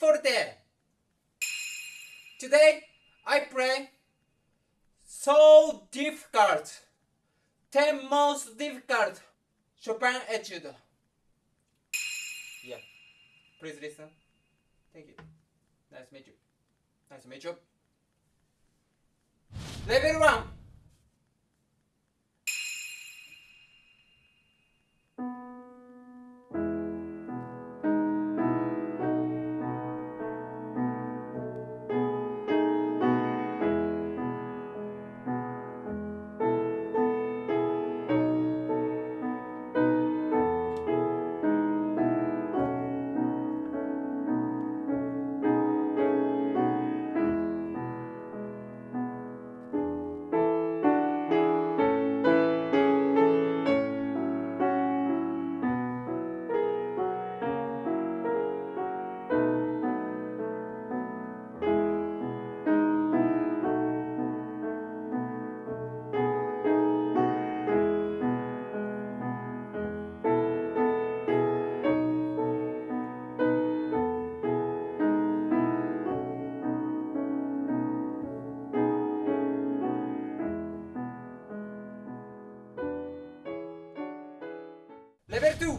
forte. Today I play so difficult. 10 most difficult Chopin etude. Yeah. Please listen. Thank you. Nice to meet you. Nice to meet you. Level 1. Les vertus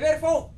Deverfon!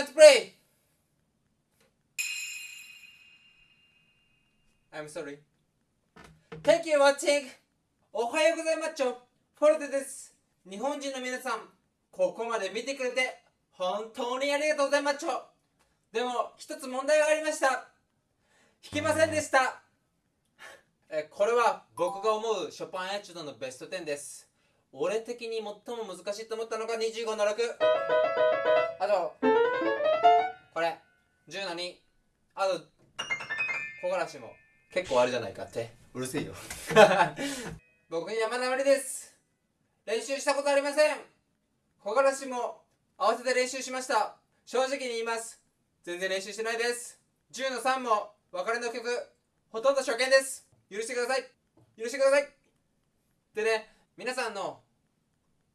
Can't play!」I'm sorry. Thank you watching! おはようございます。フォルテです。日本人の皆さん、ここまで見てくれて本当にありがとうございます。でも、一つ問題がありました。弾けませんでした。えこれは僕が思うショパンエチュードのベスト10です。俺的に最も難しいと思ったのが25の6。あと、これ、10の2。あと、木枯らしも。結構あるじゃないかって。うるせえよ。僕山田まりです。練習したことありません。木枯らしも合わせて練習しました。正直に言います。全然練習してないです。10の3も別れの曲。ほとんど初見です。許してください。許してください。でね皆さんの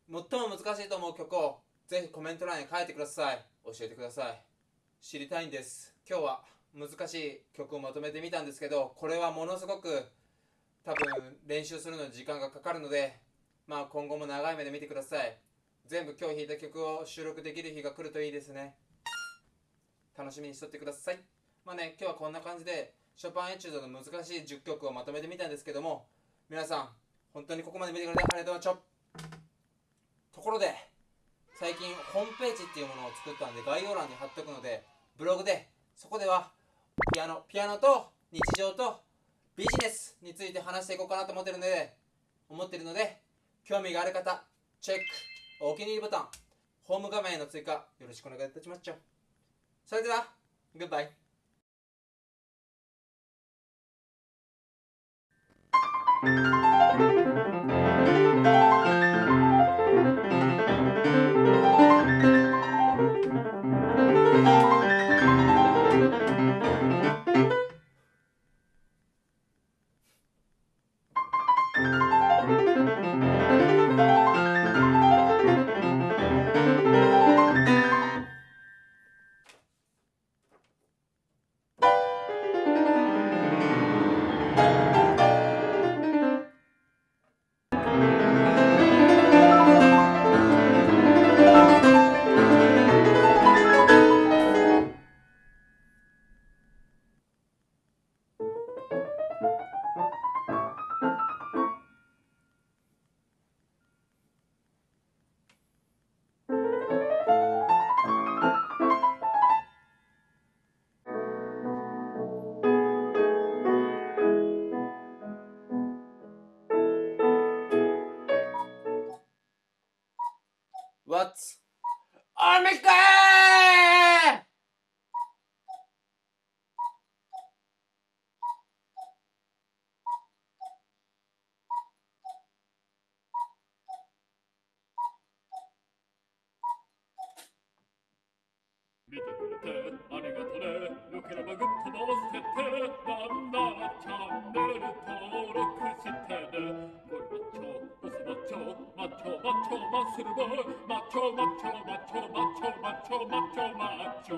最も難しいと思う曲をぜひコメント欄に書いてください。教えてください。知りたいんです。今日は難しい曲をまとめてみたんですけどこれはものすごく多分練習するのに時間がかかるのでまあ今後も長い目で見てください。全部今日弾いた曲を収録できる日が来るといいですね。楽しみにしとってください。まあね今日はこんな感じでショパンエチュードの難しい10曲をまとめてみたんですけども皆さん本当にここまで見てくれてありがとうございましたところで最近ホームページっていうものを作ったんで概要欄に貼っとくのでブログでそこではピアノピアノと日常とビジネスについて話していこうかなと思ってるので思ってるので興味がある方チェックお気に入りボタンホーム画面への追加よろしくお願いいたします。それではグッバイ What's Omega? 見てくれてありがとねよければグッドのせてなんならチャンネル登録してねこれマッチョボスマッチョマッチョマッチョマッスルボーマッチョマッチョ